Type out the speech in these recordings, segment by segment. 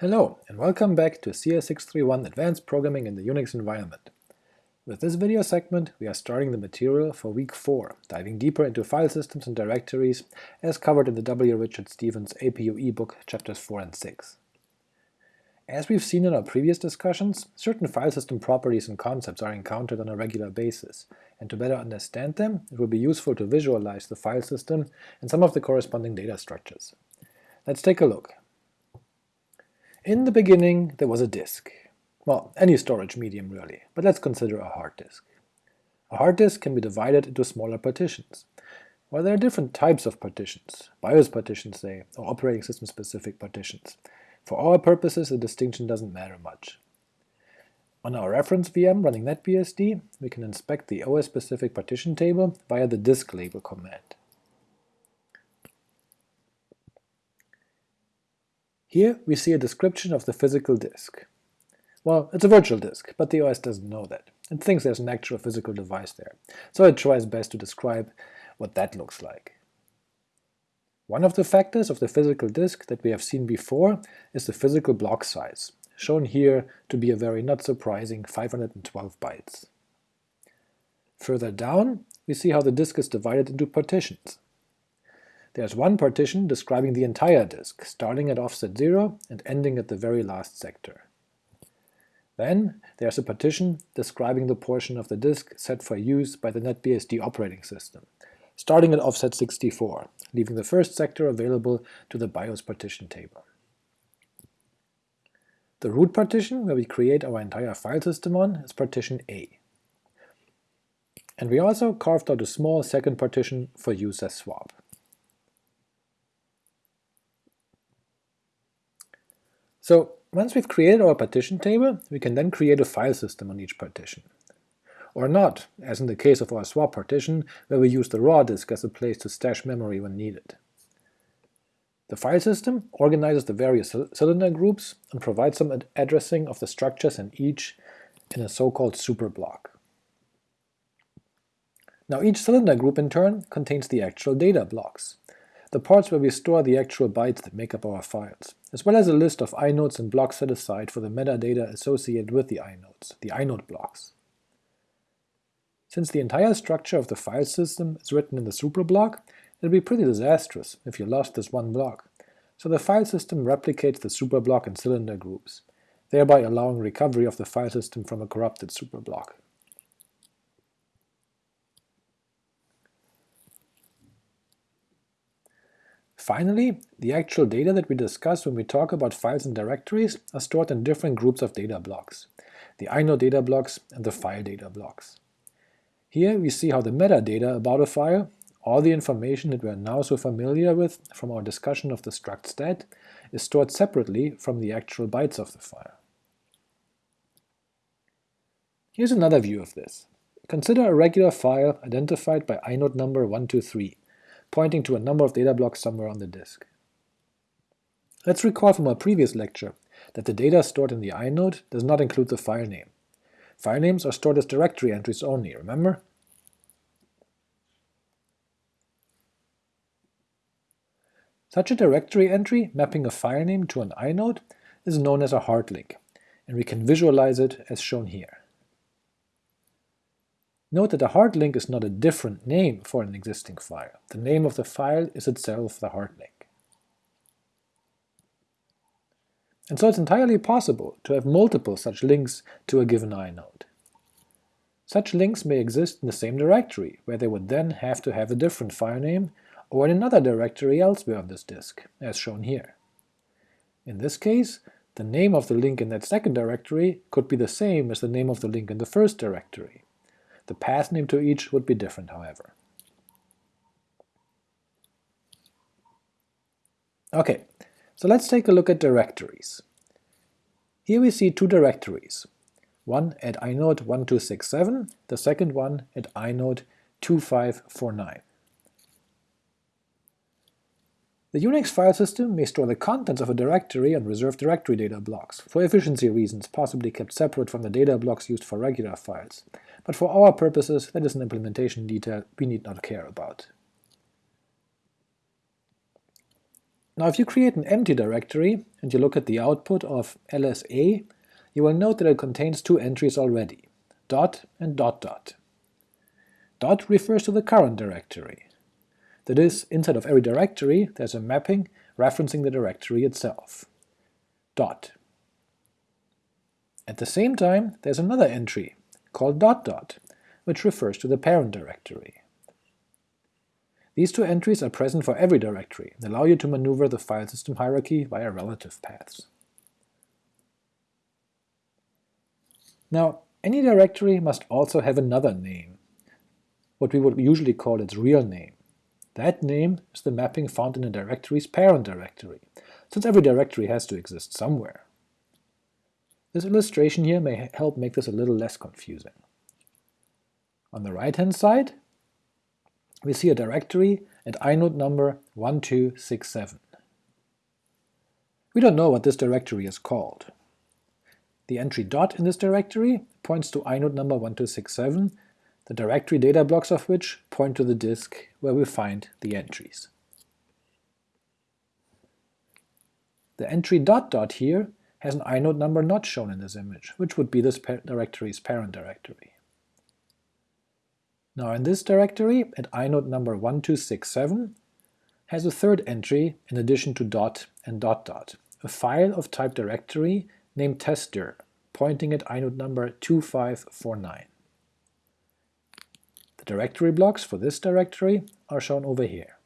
Hello, and welcome back to CS631 Advanced Programming in the Unix Environment. With this video segment, we are starting the material for week 4, diving deeper into file systems and directories, as covered in the W. Richard Stevens APUE book chapters 4 and 6. As we've seen in our previous discussions, certain file system properties and concepts are encountered on a regular basis, and to better understand them, it will be useful to visualize the file system and some of the corresponding data structures. Let's take a look. In the beginning there was a disk. Well, any storage medium really, but let's consider a hard disk. A hard disk can be divided into smaller partitions. Well, there are different types of partitions, BIOS partitions say, or operating system specific partitions. For our purposes the distinction doesn't matter much. On our reference VM running NetBSD, we can inspect the OS-specific partition table via the disklabel command. Here we see a description of the physical disk. Well, it's a virtual disk, but the OS doesn't know that. It thinks there's an actual physical device there, so it tries best to describe what that looks like. One of the factors of the physical disk that we have seen before is the physical block size, shown here to be a very not surprising 512 bytes. Further down, we see how the disk is divided into partitions. There's one partition describing the entire disk, starting at offset 0 and ending at the very last sector. Then there's a partition describing the portion of the disk set for use by the NetBSD operating system, starting at offset 64, leaving the first sector available to the BIOS partition table. The root partition, where we create our entire file system on, is partition A. And we also carved out a small second partition for use as swap. So once we've created our partition table, we can then create a file system on each partition. Or not, as in the case of our swap partition, where we use the raw disk as a place to stash memory when needed. The file system organizes the various cylinder groups and provides some ad addressing of the structures in each in a so-called superblock. Now each cylinder group in turn contains the actual data blocks, the parts where we store the actual bytes that make up our files, as well as a list of inodes and blocks set aside for the metadata associated with the inodes, the inode blocks. Since the entire structure of the file system is written in the superblock, it would be pretty disastrous if you lost this one block, so the file system replicates the superblock in cylinder groups, thereby allowing recovery of the file system from a corrupted superblock. Finally, the actual data that we discuss when we talk about files and directories are stored in different groups of data blocks, the inode data blocks and the file data blocks. Here we see how the metadata about a file, all the information that we are now so familiar with from our discussion of the struct stat, is stored separately from the actual bytes of the file. Here's another view of this. Consider a regular file identified by inode number 123, pointing to a number of data blocks somewhere on the disk. Let's recall from our previous lecture that the data stored in the inode does not include the file name. File names are stored as directory entries only, remember? Such a directory entry mapping a file name to an inode is known as a hard link, and we can visualize it as shown here. Note that a hard link is not a different name for an existing file. The name of the file is itself the hard link. And so it's entirely possible to have multiple such links to a given inode. Such links may exist in the same directory, where they would then have to have a different file name, or in another directory elsewhere on this disk, as shown here. In this case, the name of the link in that second directory could be the same as the name of the link in the first directory, the path name to each would be different, however. Okay, so let's take a look at directories. Here we see two directories, one at inode1267, the second one at inode2549. The Unix file system may store the contents of a directory on reserved directory data blocks, for efficiency reasons possibly kept separate from the data blocks used for regular files, but for our purposes that is an implementation detail we need not care about. Now if you create an empty directory and you look at the output of lsa, you will note that it contains two entries already, dot and dot dot. Dot refers to the current directory. That is, inside of every directory there's a mapping referencing the directory itself. Dot. At the same time, there's another entry, called dot dot, which refers to the parent directory. These two entries are present for every directory and allow you to maneuver the file system hierarchy via relative paths. Now, any directory must also have another name, what we would usually call its real name. That name is the mapping found in a directory's parent directory, since every directory has to exist somewhere. This illustration here may help make this a little less confusing. On the right-hand side, we see a directory at inode number 1267. We don't know what this directory is called. The entry dot in this directory points to inode number 1267, the directory data blocks of which point to the disk where we find the entries. The entry dot dot here has an inode number not shown in this image, which would be this directory's parent directory. Now in this directory, at inode number 1267, has a third entry in addition to dot and dot dot, a file of type directory named testdir, pointing at inode number 2549. The directory blocks for this directory are shown over here.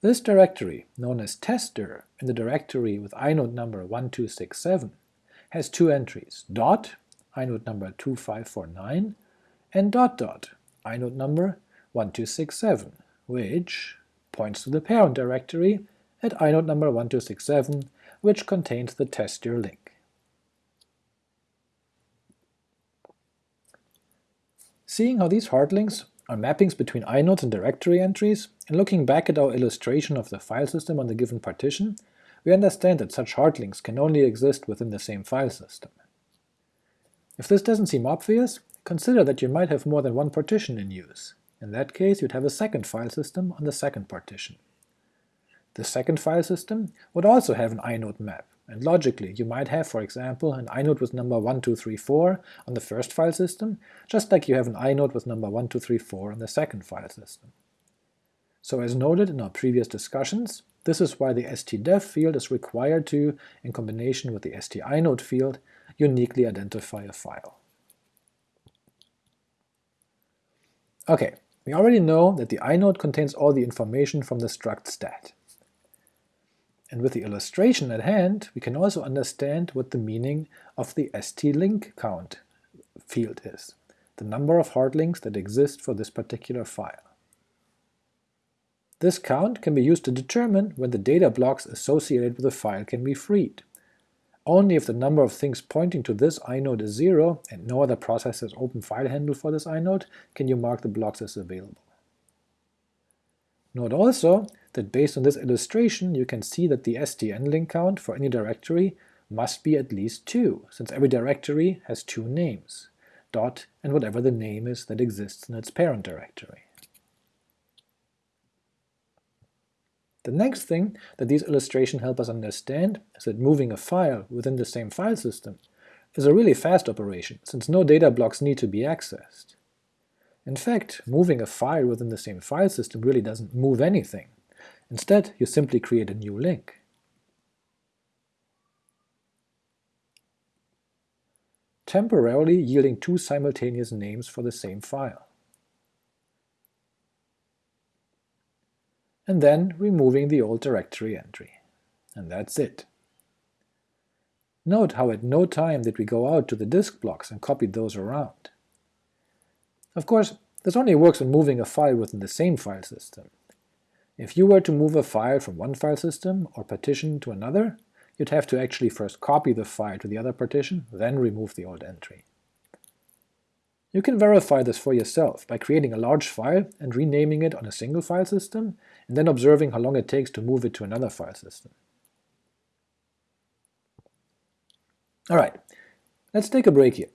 This directory, known as testdir in the directory with inode number 1267, has two entries, dot, inode number 2549, and dot dot, inode number 1267, which points to the parent directory at inode number 1267, which contains the testdir link. Seeing how these hard links are mappings between inodes and directory entries, and looking back at our illustration of the file system on the given partition, we understand that such hard links can only exist within the same file system. If this doesn't seem obvious, Consider that you might have more than one partition in use. In that case, you'd have a second file system on the second partition. The second file system would also have an inode map, and logically you might have, for example, an inode with number 1234 on the first file system, just like you have an inode with number 1234 on the second file system. So as noted in our previous discussions, this is why the st_dev field is required to, in combination with the stinode field, uniquely identify a file. Okay, we already know that the inode contains all the information from the struct stat. And with the illustration at hand, we can also understand what the meaning of the stlink count field is, the number of hard links that exist for this particular file. This count can be used to determine when the data blocks associated with the file can be freed. Only if the number of things pointing to this inode is zero, and no other process has open file handle for this inode, can you mark the blocks as available. Note also that based on this illustration you can see that the stnlink count for any directory must be at least 2, since every directory has two names, dot and whatever the name is that exists in its parent directory. The next thing that these illustrations help us understand is that moving a file within the same file system is a really fast operation, since no data blocks need to be accessed. In fact, moving a file within the same file system really doesn't move anything. Instead, you simply create a new link. temporarily yielding two simultaneous names for the same file. and then removing the old directory entry. And that's it. Note how at no time did we go out to the disk blocks and copy those around. Of course, this only works when moving a file within the same file system. If you were to move a file from one file system or partition to another, you'd have to actually first copy the file to the other partition, then remove the old entry. You can verify this for yourself by creating a large file and renaming it on a single file system, and then observing how long it takes to move it to another file system. Alright, let's take a break here.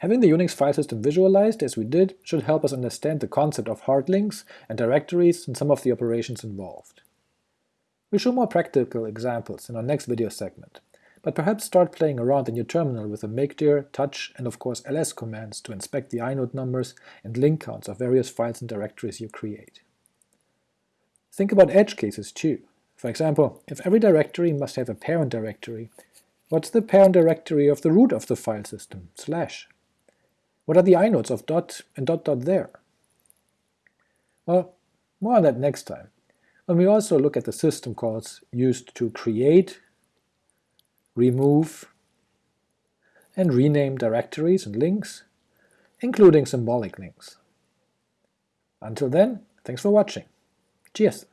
Having the Unix file system visualized as we did should help us understand the concept of hard links and directories and some of the operations involved. We'll show more practical examples in our next video segment, but perhaps start playing around in your terminal with the mkdir, touch, and of course ls commands to inspect the inode numbers and link counts of various files and directories you create. Think about edge cases too. For example, if every directory must have a parent directory, what's the parent directory of the root of the file system, slash? What are the inodes of dot and dot dot there? Well, more on that next time, when we also look at the system calls used to create, remove, and rename directories and links, including symbolic links. Until then, thanks for watching. Cheers!